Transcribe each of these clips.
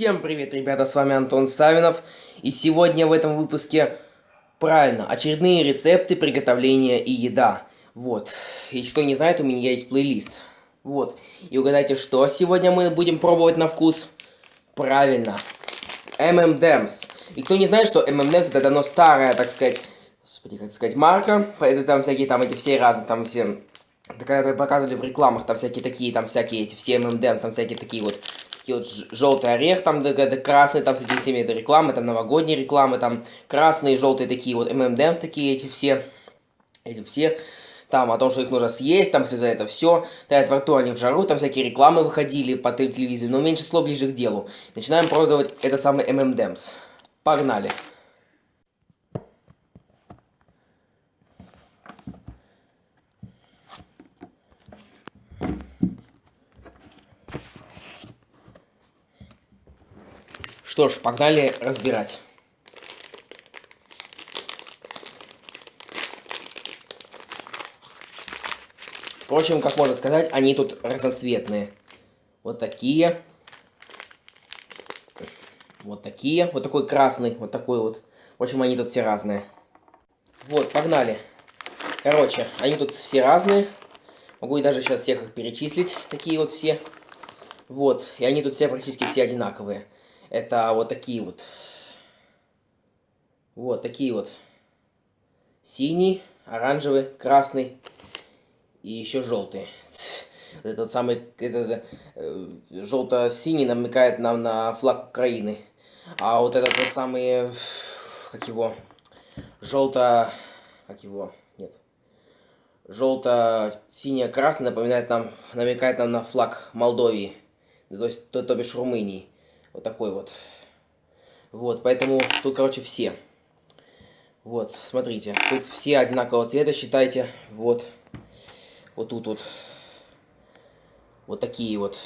Всем привет, ребята, с вами Антон Савинов. И сегодня в этом выпуске, правильно, очередные рецепты приготовления и еда. Вот, если кто не знает, у меня есть плейлист. Вот, и угадайте, что сегодня мы будем пробовать на вкус? Правильно, M&M's. И кто не знает, что M&M's это давно старая, так сказать, господи, как сказать, марка. Это там всякие, там эти все разные, там все... Да когда показывали в рекламах, там всякие такие, там всякие эти, все M&M's, там всякие такие вот такие вот желтый орех, там красный, там с этими всеми это рекламы, там новогодние рекламы, там красные, желтые такие вот ММДМ такие эти все, эти все, там о том, что их нужно съесть, там все это все, тает во рту они в жару, там всякие рекламы выходили по телевизору, но меньше слов ближе к делу. Начинаем пробовать этот самый ММДМС. Погнали. Что ж, погнали разбирать. Впрочем, как можно сказать, они тут разноцветные. Вот такие. Вот такие. Вот такой красный. Вот такой вот. В общем, они тут все разные. Вот, погнали. Короче, они тут все разные. Могу и даже сейчас всех их перечислить. Такие вот все. Вот. И они тут все практически все одинаковые. Это вот такие вот. Вот такие вот. Синий, оранжевый, красный и еще желтый. Этот самый, это, э, желто-синий намекает нам на флаг Украины. А вот этот вот самый, как его, желто, как его, нет, желто-синий-красный напоминает нам, намекает нам на флаг Молдовии, то есть, то, то бишь Румынии. Вот такой вот. Вот, поэтому тут, короче, все. Вот, смотрите. Тут все одинакового цвета, считайте. Вот. Вот тут вот. Вот такие вот.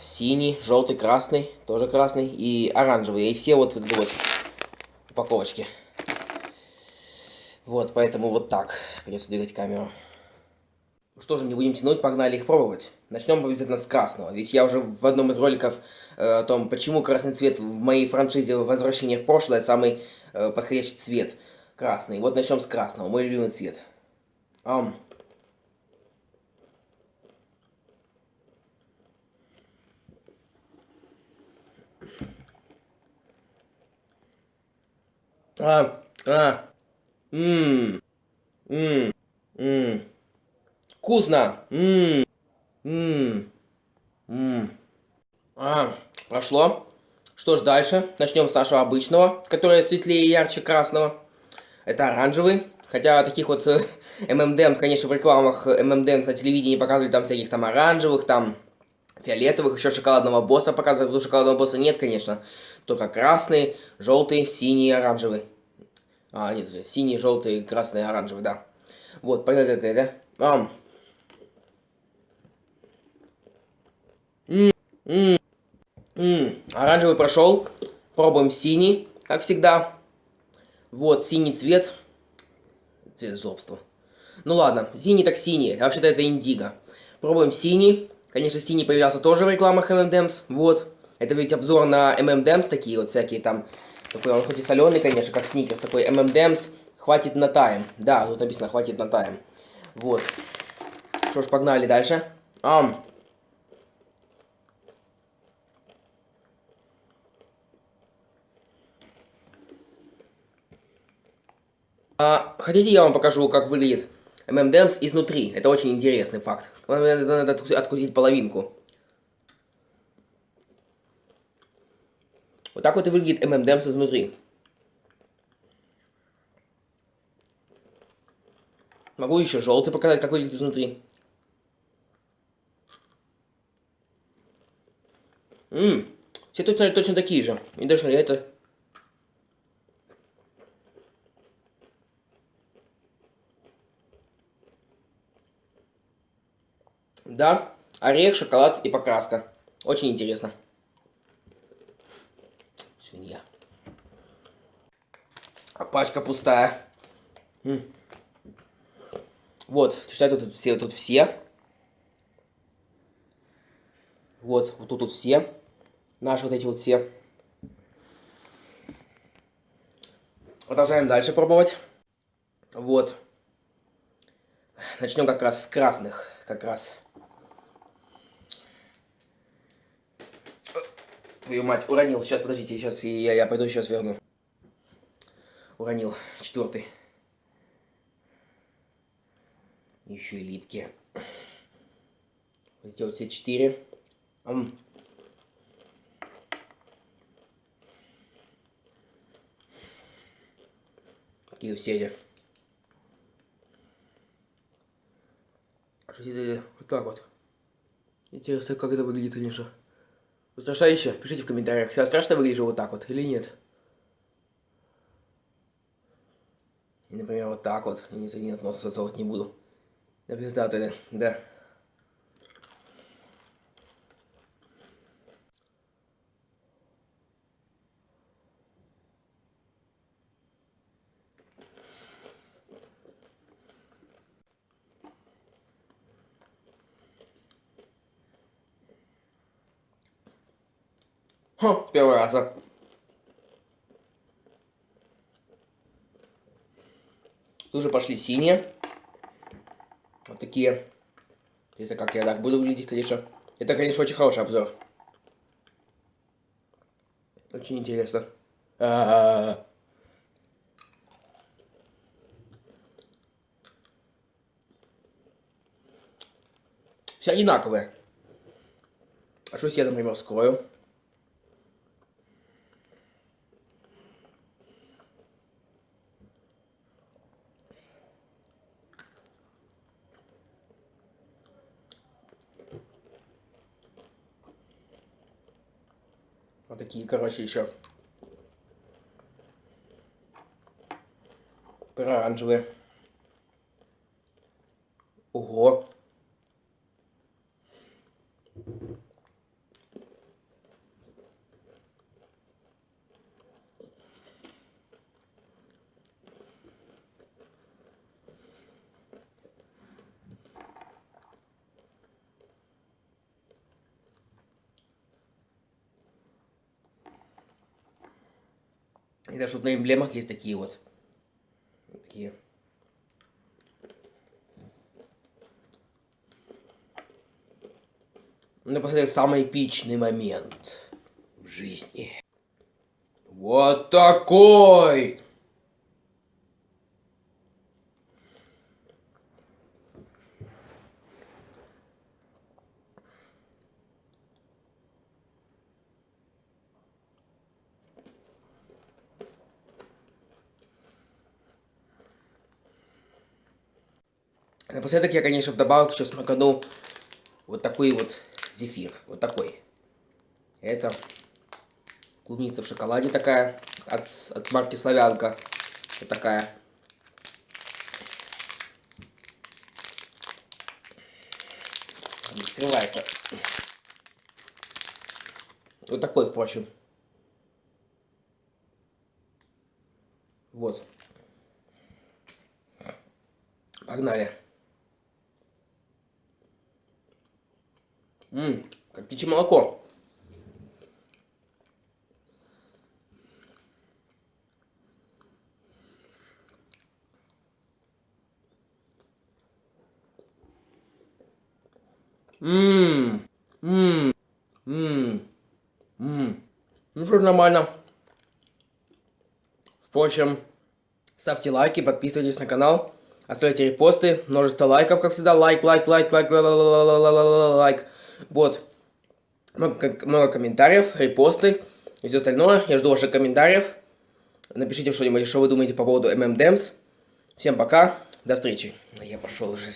Синий, желтый, красный. Тоже красный. И оранжевый. И все вот в этой вот упаковочке. Вот, поэтому вот так. Придется двигать камеру. Что же, не будем тянуть, погнали их пробовать. Начнем обязательно с красного, ведь я уже в одном из роликов э, о том, почему красный цвет в моей франшизе «Возвращение в прошлое» самый э, подходящий цвет. Красный. Вот начнем с красного, мой любимый цвет. Um. А, а, ммм, ммм, ммм. Вкусно. Ммм. Ммм. Ммм. А, прошло. Что ж дальше? Начнем с нашего обычного, который светлее и ярче красного. Это оранжевый. Хотя таких вот ММДМ, конечно, в рекламах ММДМ на телевидении показывали там всяких там оранжевых, там фиолетовых, еще шоколадного босса показывают. Тут шоколадного босса нет, конечно. Только красный, желтый, синий, оранжевый. А, нет, синий, желтый, красный, оранжевый, да. Вот, понятно, да? Ам. Ммм, ммм, оранжевый прошел. Пробуем синий, как всегда. Вот, синий цвет. Цвет злобства. Ну ладно, синий так синий, а вообще-то это индиго. Пробуем синий. Конечно, синий появлялся тоже в рекламах M&M's. Вот. Это ведь обзор на M&M's такие вот всякие там. Такой он хоть и соленый, конечно, как сникерс. Такой M&M's хватит на тайм. Да, тут написано хватит на тайм. Вот. Что ж, погнали дальше. Ам. А, хотите, я вам покажу, как выглядит ММДМС изнутри? Это очень интересный факт. Надо открутить половинку. Вот так вот и выглядит ММДМС изнутри. Могу еще желтый показать, как выглядит изнутри. Ммм, все точно, точно такие же. И даже это Да, орех, шоколад и покраска. Очень интересно. Свинья. А пачка пустая. М. Вот, читаю тут все, тут все. Вот, вот тут, тут все. Наши вот эти вот все. Продолжаем дальше пробовать. Вот. Начнем как раз с красных. Как раз. Твою мать, уронил. Сейчас, подождите, сейчас я, я пойду сейчас верну. Уронил. Четвертый. Еще и липкие. Эти вот все четыре. Ам. Такие все Вот так вот. Интересно, как это выглядит, конечно. Устрашающе? Пишите в комментариях, я страшно выгляжу вот так вот или нет. И, например, вот так вот. Я не, не нос засовывать не буду. Да, да, да. Хм, первый раз. А. Тут же пошли синие. Вот такие. Это как я так буду выглядеть, конечно. Это, конечно, очень хороший обзор. Очень интересно. А -а -а. Все одинаковые. А что если я, например, скрою? Такие, короче, еще. Оранжевые. Ого. И даже вот на эмблемах есть такие вот. Такие. Напоследок самый эпичный момент в жизни. Вот такой! Напоследок я, конечно, вдобавок еще смаканул вот такой вот зефир. Вот такой. Это клубница в шоколаде такая. От, от марки Славянка. Вот такая. Не скрывается. Вот такой, впрочем. Вот. Погнали. Ммм, как птичье молоко. Ммм, ммм, ммм, ммм. Ну что, нормально. Впрочем, ставьте лайки, подписывайтесь на канал, оставляйте репосты, множество лайков, как всегда, лайк, лайк, лайк, лайк, лайк. Вот. Много, много комментариев, репосты и все остальное. Я жду ваших комментариев. Напишите что-нибудь, что вы думаете по поводу MMDems. Всем пока, до встречи. Я пошел уже.